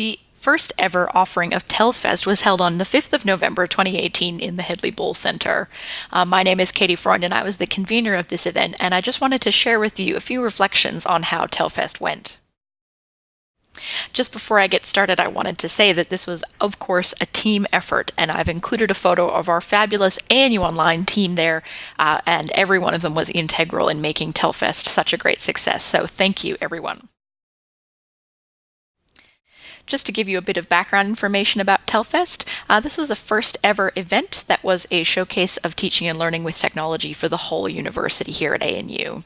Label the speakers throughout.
Speaker 1: The first ever offering of Telfest was held on the 5th of November 2018 in the Hedley Bull Center. Uh, my name is Katie Freund and I was the convener of this event, and I just wanted to share with you a few reflections on how Telfest went. Just before I get started, I wanted to say that this was, of course, a team effort, and I've included a photo of our fabulous ANU Online team there, uh, and every one of them was integral in making Telfest such a great success. So thank you, everyone. Just to give you a bit of background information about Telfest, uh, this was a first ever event that was a showcase of teaching and learning with technology for the whole university here at ANU.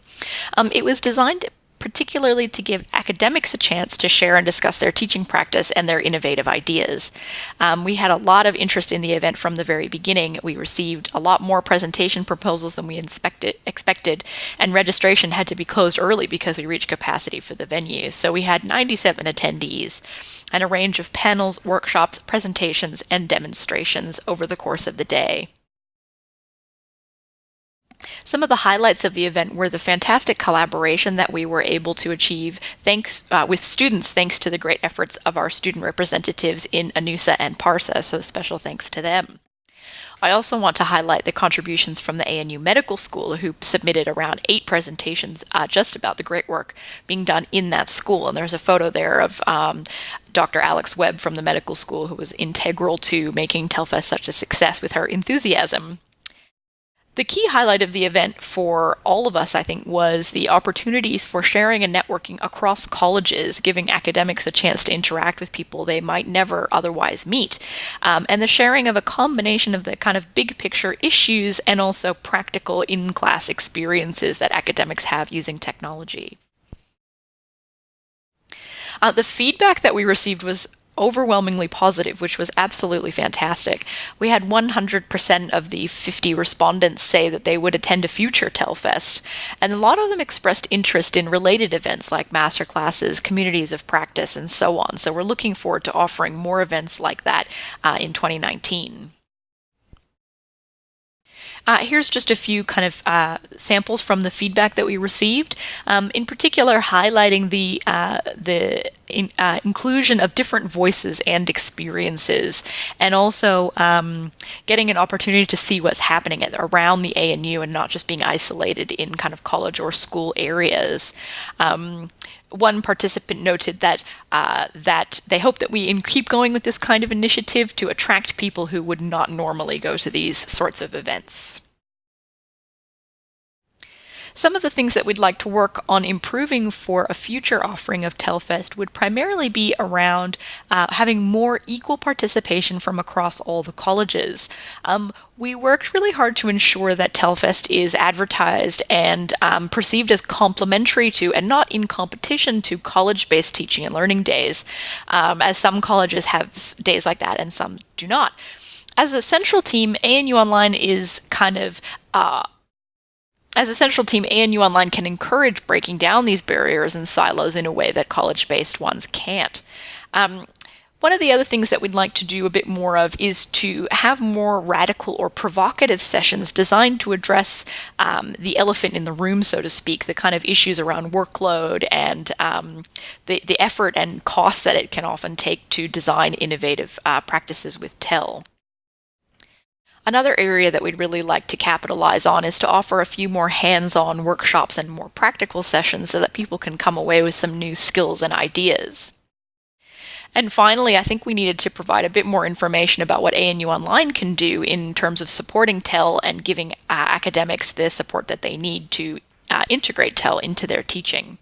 Speaker 1: Um, it was designed particularly to give academics a chance to share and discuss their teaching practice and their innovative ideas. Um, we had a lot of interest in the event from the very beginning. We received a lot more presentation proposals than we expected, and registration had to be closed early because we reached capacity for the venue. So we had 97 attendees and a range of panels, workshops, presentations, and demonstrations over the course of the day. Some of the highlights of the event were the fantastic collaboration that we were able to achieve thanks uh, with students thanks to the great efforts of our student representatives in ANUSA and PARSA, so special thanks to them. I also want to highlight the contributions from the ANU Medical School, who submitted around eight presentations uh, just about the great work being done in that school. And there's a photo there of um, Dr. Alex Webb from the medical school, who was integral to making Telfest such a success with her enthusiasm. The key highlight of the event for all of us, I think, was the opportunities for sharing and networking across colleges, giving academics a chance to interact with people they might never otherwise meet, um, and the sharing of a combination of the kind of big picture issues and also practical in class experiences that academics have using technology. Uh, the feedback that we received was overwhelmingly positive, which was absolutely fantastic. We had 100% of the 50 respondents say that they would attend a future Telfest, and a lot of them expressed interest in related events like masterclasses, communities of practice, and so on. So we're looking forward to offering more events like that uh, in 2019. Uh, here's just a few kind of uh, samples from the feedback that we received, um, in particular highlighting the, uh, the in, uh, inclusion of different voices and experiences, and also um, getting an opportunity to see what's happening at, around the ANU and not just being isolated in kind of college or school areas. Um, one participant noted that uh, that they hope that we keep going with this kind of initiative to attract people who would not normally go to these sorts of events. Some of the things that we'd like to work on improving for a future offering of Telfest would primarily be around uh, having more equal participation from across all the colleges. Um, we worked really hard to ensure that Telfest is advertised and um, perceived as complementary to and not in competition to college-based teaching and learning days, um, as some colleges have days like that and some do not. As a central team, ANU Online is kind of uh, as a central team, ANU Online can encourage breaking down these barriers and silos in a way that college-based ones can't. Um, one of the other things that we'd like to do a bit more of is to have more radical or provocative sessions designed to address um, the elephant in the room, so to speak, the kind of issues around workload and um, the, the effort and cost that it can often take to design innovative uh, practices with TEL. Another area that we'd really like to capitalize on is to offer a few more hands-on workshops and more practical sessions so that people can come away with some new skills and ideas. And finally, I think we needed to provide a bit more information about what ANU Online can do in terms of supporting TEL and giving uh, academics the support that they need to uh, integrate TEL into their teaching.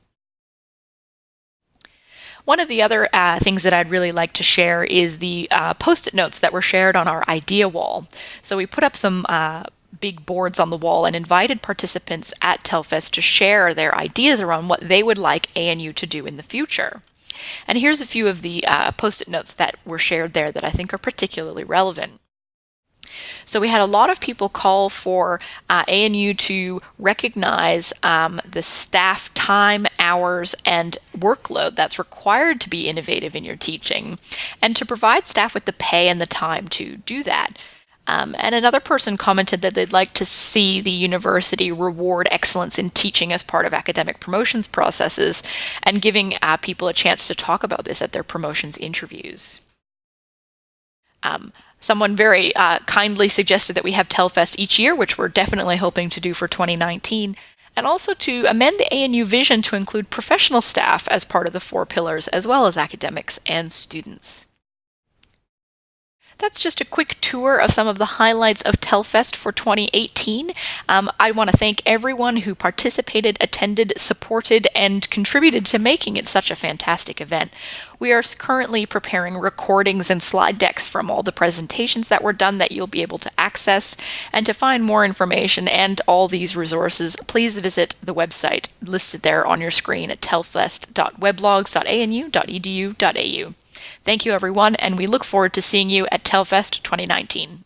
Speaker 1: One of the other uh, things that I'd really like to share is the uh, post-it notes that were shared on our idea wall. So we put up some uh, big boards on the wall and invited participants at Telfest to share their ideas around what they would like ANU to do in the future. And here's a few of the uh, post-it notes that were shared there that I think are particularly relevant. So we had a lot of people call for uh, ANU to recognize um, the staff time, hours, and workload that's required to be innovative in your teaching, and to provide staff with the pay and the time to do that. Um, and another person commented that they'd like to see the university reward excellence in teaching as part of academic promotions processes and giving uh, people a chance to talk about this at their promotions interviews. Um, someone very uh, kindly suggested that we have Telfest each year, which we're definitely hoping to do for 2019, and also to amend the ANU vision to include professional staff as part of the four pillars, as well as academics and students. That's just a quick tour of some of the highlights of Telfest for 2018. Um, I want to thank everyone who participated, attended, supported, and contributed to making it such a fantastic event. We are currently preparing recordings and slide decks from all the presentations that were done that you'll be able to access. And to find more information and all these resources, please visit the website listed there on your screen at telfest.weblogs.anu.edu.au. Thank you, everyone, and we look forward to seeing you at Telfest 2019.